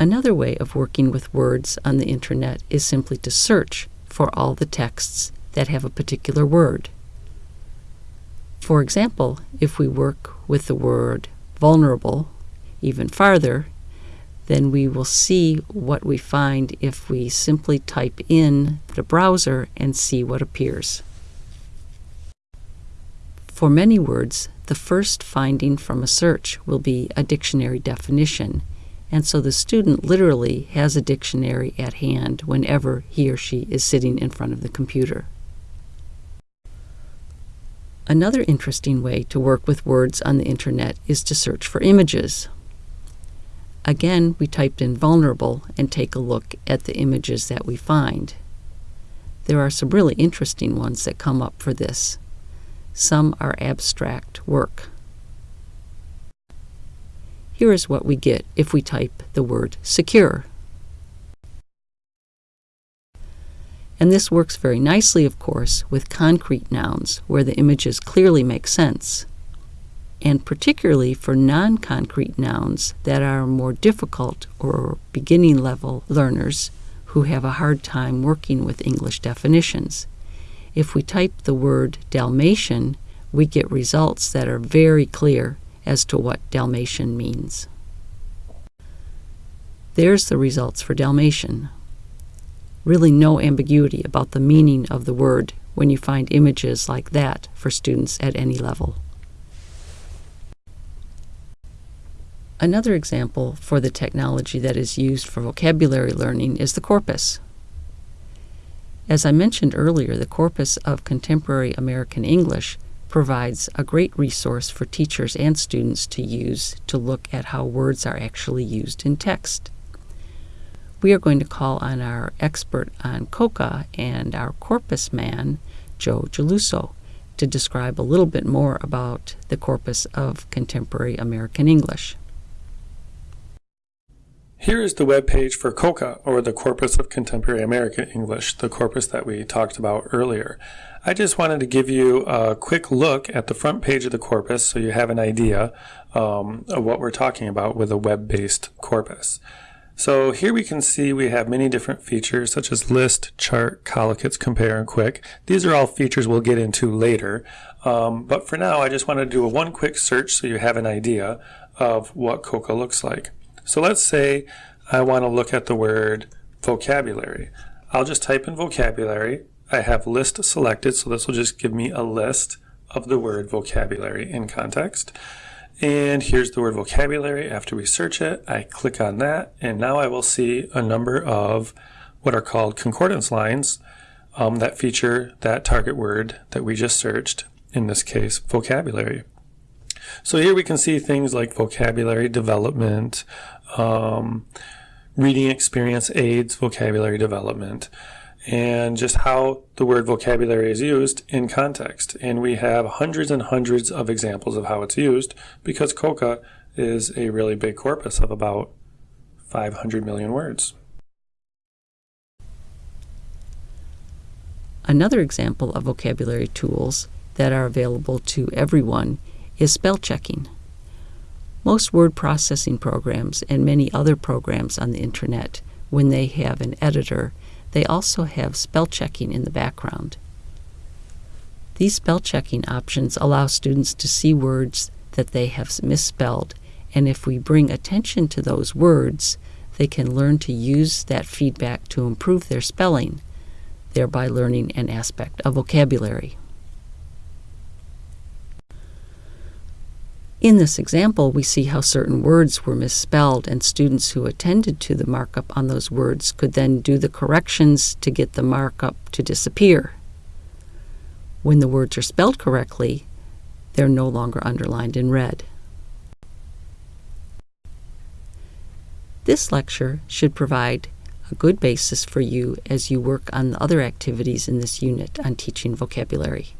Another way of working with words on the internet is simply to search for all the texts that have a particular word. For example, if we work with the word vulnerable even farther, then we will see what we find if we simply type in the browser and see what appears. For many words, the first finding from a search will be a dictionary definition, and so the student literally has a dictionary at hand whenever he or she is sitting in front of the computer. Another interesting way to work with words on the internet is to search for images. Again, we typed in vulnerable and take a look at the images that we find. There are some really interesting ones that come up for this. Some are abstract work. Here is what we get if we type the word secure. And this works very nicely, of course, with concrete nouns where the images clearly make sense, and particularly for non-concrete nouns that are more difficult or beginning level learners who have a hard time working with English definitions. If we type the word Dalmatian, we get results that are very clear as to what Dalmatian means. There's the results for Dalmatian really no ambiguity about the meaning of the word when you find images like that for students at any level. Another example for the technology that is used for vocabulary learning is the corpus. As I mentioned earlier, the Corpus of Contemporary American English provides a great resource for teachers and students to use to look at how words are actually used in text we are going to call on our expert on COCA and our corpus man, Joe Geluso, to describe a little bit more about the corpus of contemporary American English. Here is the web page for COCA, or the Corpus of Contemporary American English, the corpus that we talked about earlier. I just wanted to give you a quick look at the front page of the corpus so you have an idea um, of what we're talking about with a web-based corpus. So here we can see we have many different features such as list, chart, collocates, compare, and quick. These are all features we'll get into later. Um, but for now, I just want to do a one quick search so you have an idea of what COCA looks like. So let's say I want to look at the word vocabulary. I'll just type in vocabulary. I have list selected, so this will just give me a list of the word vocabulary in context. And here's the word vocabulary. After we search it, I click on that, and now I will see a number of what are called concordance lines um, that feature that target word that we just searched, in this case, vocabulary. So here we can see things like vocabulary development, um, reading experience aids vocabulary development, and just how the word vocabulary is used in context. And we have hundreds and hundreds of examples of how it's used because COCA is a really big corpus of about 500 million words. Another example of vocabulary tools that are available to everyone is spell checking. Most word processing programs and many other programs on the internet, when they have an editor, they also have spell checking in the background. These spell checking options allow students to see words that they have misspelled, and if we bring attention to those words, they can learn to use that feedback to improve their spelling, thereby learning an aspect of vocabulary. In this example, we see how certain words were misspelled, and students who attended to the markup on those words could then do the corrections to get the markup to disappear. When the words are spelled correctly, they're no longer underlined in red. This lecture should provide a good basis for you as you work on the other activities in this unit on teaching vocabulary.